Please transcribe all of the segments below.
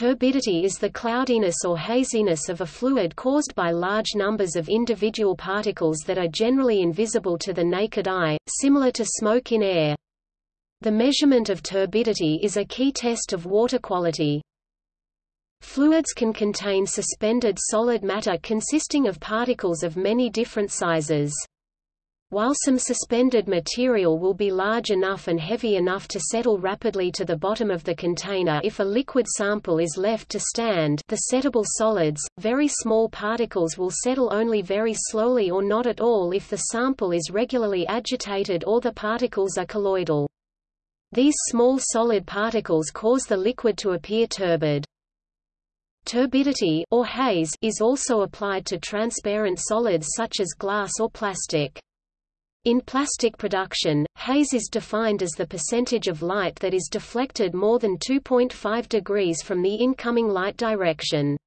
Turbidity is the cloudiness or haziness of a fluid caused by large numbers of individual particles that are generally invisible to the naked eye, similar to smoke in air. The measurement of turbidity is a key test of water quality. Fluids can contain suspended solid matter consisting of particles of many different sizes. While some suspended material will be large enough and heavy enough to settle rapidly to the bottom of the container if a liquid sample is left to stand the settleable solids, very small particles will settle only very slowly or not at all if the sample is regularly agitated or the particles are colloidal. These small solid particles cause the liquid to appear turbid. Turbidity or haze is also applied to transparent solids such as glass or plastic. In plastic production, haze is defined as the percentage of light that is deflected more than 2.5 degrees from the incoming light direction.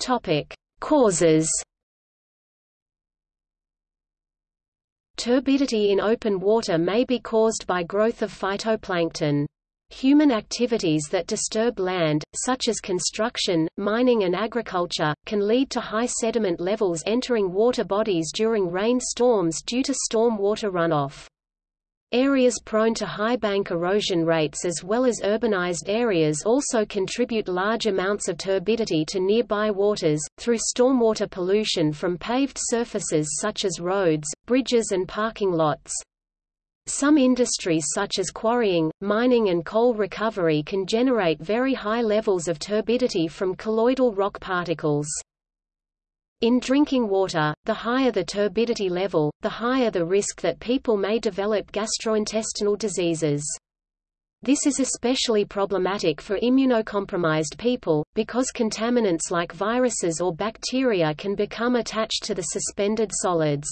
Topic: Causes. Turbidity in open water may be caused by growth of phytoplankton. Human activities that disturb land, such as construction, mining and agriculture, can lead to high sediment levels entering water bodies during rain storms due to storm water runoff. Areas prone to high bank erosion rates as well as urbanized areas also contribute large amounts of turbidity to nearby waters, through stormwater pollution from paved surfaces such as roads, bridges and parking lots. Some industries such as quarrying, mining and coal recovery can generate very high levels of turbidity from colloidal rock particles. In drinking water, the higher the turbidity level, the higher the risk that people may develop gastrointestinal diseases. This is especially problematic for immunocompromised people, because contaminants like viruses or bacteria can become attached to the suspended solids.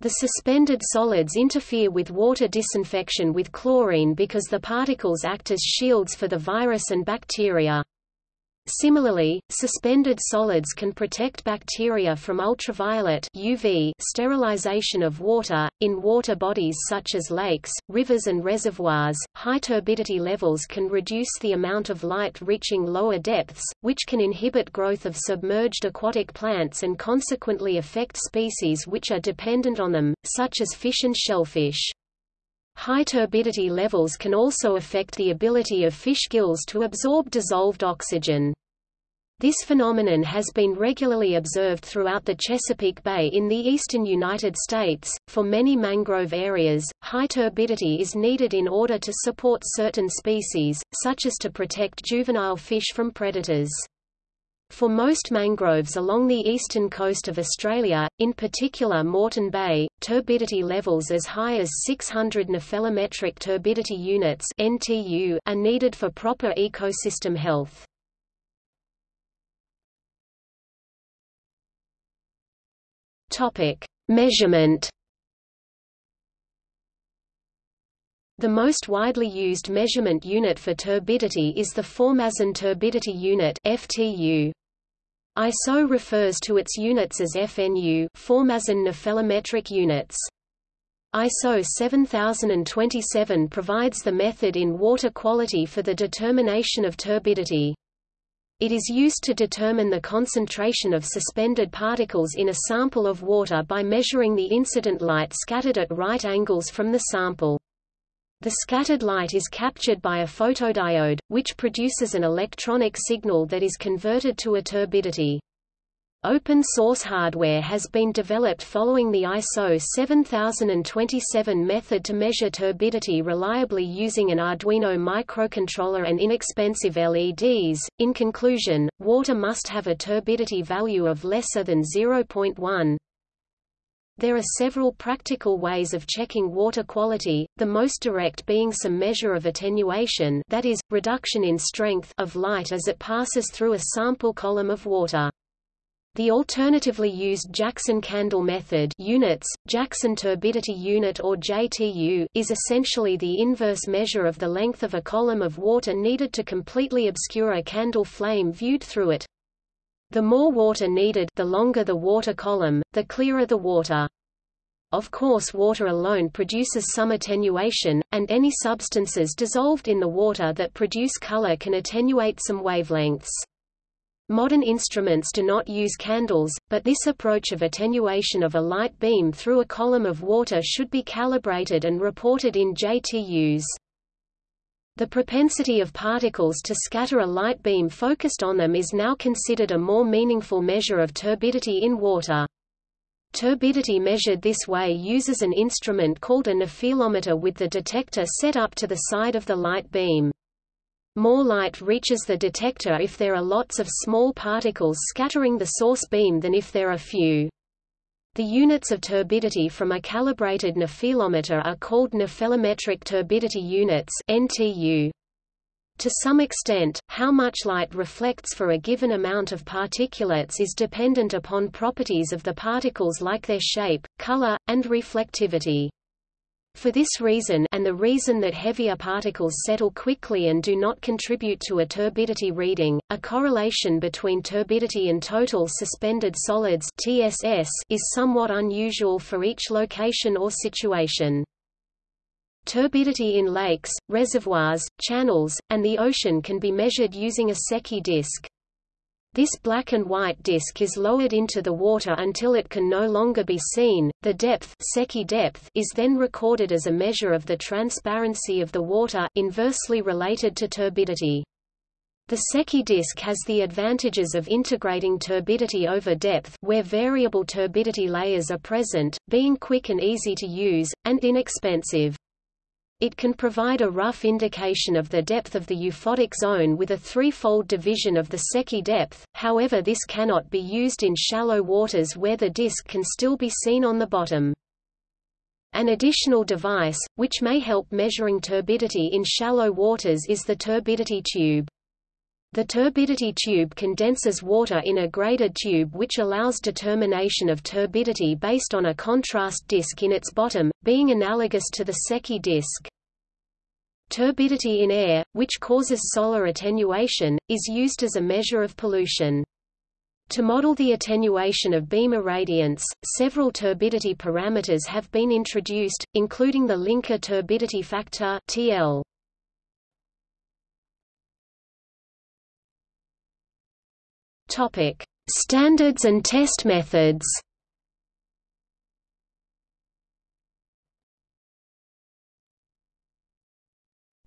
The suspended solids interfere with water disinfection with chlorine because the particles act as shields for the virus and bacteria. Similarly, suspended solids can protect bacteria from ultraviolet UV sterilization of water. In water bodies such as lakes, rivers and reservoirs, high turbidity levels can reduce the amount of light reaching lower depths, which can inhibit growth of submerged aquatic plants and consequently affect species which are dependent on them, such as fish and shellfish. High turbidity levels can also affect the ability of fish gills to absorb dissolved oxygen. This phenomenon has been regularly observed throughout the Chesapeake Bay in the eastern United States. For many mangrove areas, high turbidity is needed in order to support certain species, such as to protect juvenile fish from predators. For most mangroves along the eastern coast of Australia, in particular Moreton Bay, turbidity levels as high as 600 nephelometric turbidity units (NTU) are needed for proper ecosystem health. Topic: Measurement The most widely used measurement unit for turbidity is the Formazin turbidity unit FTU. ISO refers to its units as FNU Formazin nephelometric units. ISO 7027 provides the method in water quality for the determination of turbidity. It is used to determine the concentration of suspended particles in a sample of water by measuring the incident light scattered at right angles from the sample. The scattered light is captured by a photodiode, which produces an electronic signal that is converted to a turbidity. Open source hardware has been developed following the ISO 7027 method to measure turbidity reliably using an Arduino microcontroller and inexpensive LEDs. In conclusion, water must have a turbidity value of lesser than 0.1. There are several practical ways of checking water quality, the most direct being some measure of attenuation that is, reduction in strength of light as it passes through a sample column of water. The alternatively used Jackson candle method units, Jackson turbidity unit or JTU, is essentially the inverse measure of the length of a column of water needed to completely obscure a candle flame viewed through it. The more water needed the longer the water column, the clearer the water. of course water alone produces some attenuation, and any substances dissolved in the water that produce color can attenuate some wavelengths. Modern instruments do not use candles, but this approach of attenuation of a light beam through a column of water should be calibrated and reported in JTUs. The propensity of particles to scatter a light beam focused on them is now considered a more meaningful measure of turbidity in water. Turbidity measured this way uses an instrument called a nephelometer with the detector set up to the side of the light beam. More light reaches the detector if there are lots of small particles scattering the source beam than if there are few. The units of turbidity from a calibrated nephelometer are called nephelometric turbidity units NTU. To some extent, how much light reflects for a given amount of particulates is dependent upon properties of the particles like their shape, color, and reflectivity. For this reason and the reason that heavier particles settle quickly and do not contribute to a turbidity reading, a correlation between turbidity and total suspended solids TSS is somewhat unusual for each location or situation. Turbidity in lakes, reservoirs, channels, and the ocean can be measured using a Secchi disk. This black and white disk is lowered into the water until it can no longer be seen. The depth, Secchi depth is then recorded as a measure of the transparency of the water, inversely related to turbidity. The Secchi disk has the advantages of integrating turbidity over depth where variable turbidity layers are present, being quick and easy to use, and inexpensive. It can provide a rough indication of the depth of the euphotic zone with a threefold division of the Secchi depth, however this cannot be used in shallow waters where the disk can still be seen on the bottom. An additional device, which may help measuring turbidity in shallow waters is the turbidity tube. The turbidity tube condenses water in a graded tube which allows determination of turbidity based on a contrast disk in its bottom, being analogous to the Secchi disk. Turbidity in air, which causes solar attenuation, is used as a measure of pollution. To model the attenuation of beam irradiance, several turbidity parameters have been introduced, including the Linke turbidity factor TL. Topic: Standards and test methods.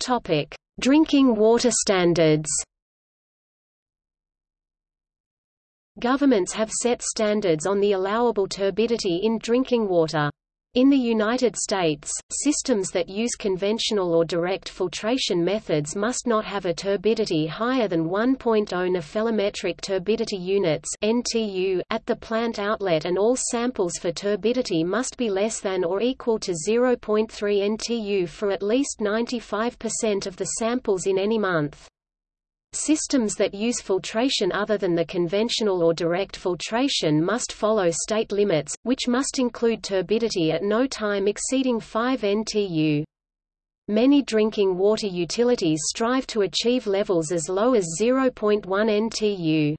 Topic: Drinking water standards. Governments have set standards on the allowable turbidity in drinking water. In the United States, systems that use conventional or direct filtration methods must not have a turbidity higher than 1.0 nephelometric turbidity units (NTU) at the plant outlet and all samples for turbidity must be less than or equal to 0.3 NTU for at least 95% of the samples in any month. Systems that use filtration other than the conventional or direct filtration must follow state limits, which must include turbidity at no time exceeding 5 NTU. Many drinking water utilities strive to achieve levels as low as 0.1 NTU.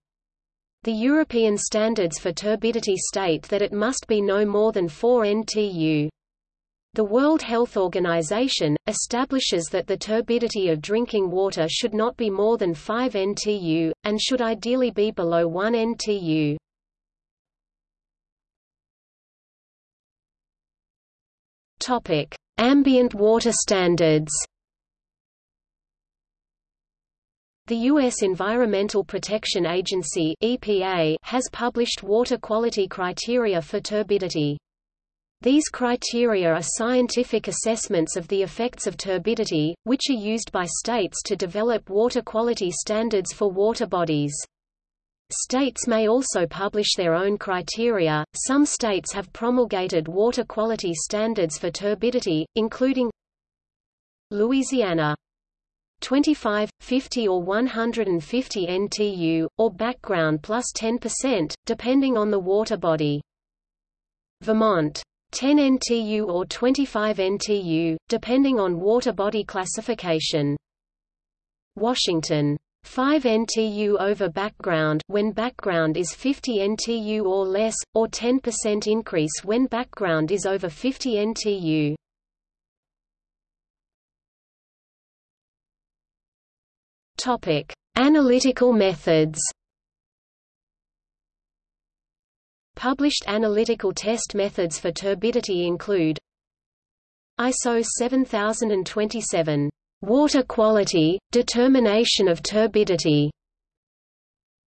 The European standards for turbidity state that it must be no more than 4 NTU. The World Health Organization, establishes that the turbidity of drinking water should not be more than 5 NTU, and should ideally be below 1 NTU. Ambient water standards. The U.S. Environmental Protection Agency (EPA) has published water quality criteria for turbidity. These criteria are scientific assessments of the effects of turbidity, which are used by states to develop water quality standards for water bodies. States may also publish their own criteria. Some states have promulgated water quality standards for turbidity, including Louisiana 25, 50 or 150 NTU, or background plus 10%, depending on the water body. Vermont 10 NTU or 25 NTU, depending on water body classification. Washington 5 NTU over background when background is 50 NTU or less, or 10% increase when background is over 50 NTU. Topic: Analytical methods. Published analytical test methods for turbidity include ISO 7027 Water quality, determination of turbidity.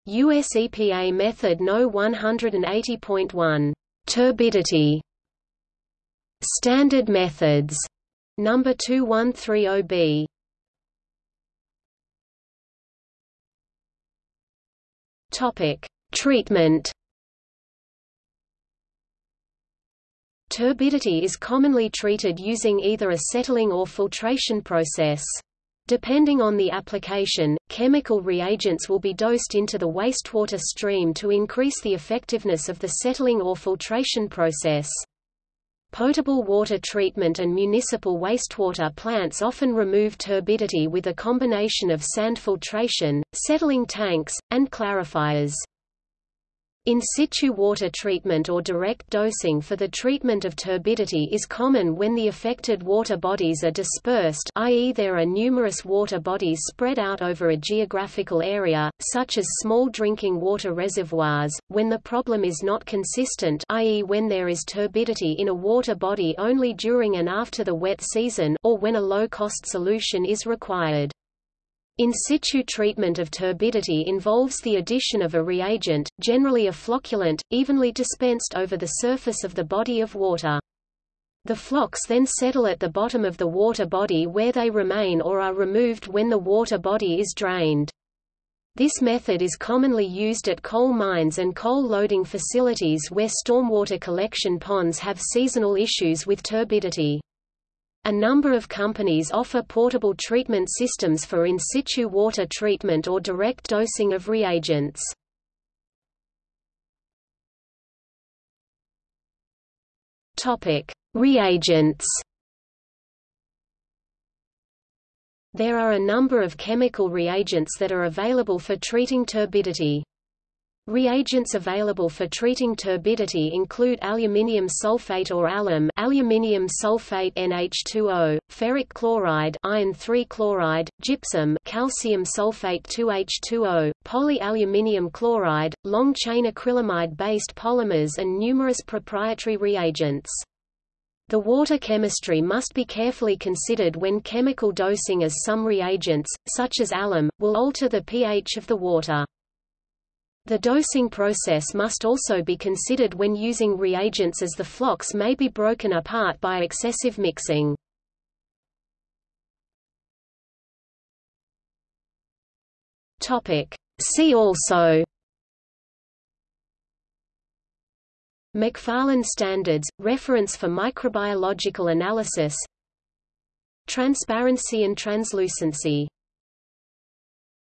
US EPA method No 180.1 Turbidity. Standard methods. Number 2130B Topic. Treatment Turbidity is commonly treated using either a settling or filtration process. Depending on the application, chemical reagents will be dosed into the wastewater stream to increase the effectiveness of the settling or filtration process. Potable water treatment and municipal wastewater plants often remove turbidity with a combination of sand filtration, settling tanks, and clarifiers. In situ water treatment or direct dosing for the treatment of turbidity is common when the affected water bodies are dispersed i.e. there are numerous water bodies spread out over a geographical area, such as small drinking water reservoirs, when the problem is not consistent i.e. when there is turbidity in a water body only during and after the wet season or when a low-cost solution is required. In situ treatment of turbidity involves the addition of a reagent, generally a flocculant, evenly dispensed over the surface of the body of water. The flocs then settle at the bottom of the water body where they remain or are removed when the water body is drained. This method is commonly used at coal mines and coal loading facilities where stormwater collection ponds have seasonal issues with turbidity. A number of companies offer portable treatment systems for in situ water treatment or direct dosing of reagents. Topic: Reagents. There are a number of chemical reagents that are available for treating turbidity. Reagents available for treating turbidity include aluminium sulfate or alum, aluminium sulfate NH2O, ferric chloride, iron 3 chloride, gypsum, calcium sulfate 2H2O, polyaluminium chloride, long-chain acrylamide-based polymers and numerous proprietary reagents. The water chemistry must be carefully considered when chemical dosing as some reagents, such as alum, will alter the pH of the water. The dosing process must also be considered when using reagents as the flocs may be broken apart by excessive mixing. See also McFarland Standards – reference for microbiological analysis Transparency and translucency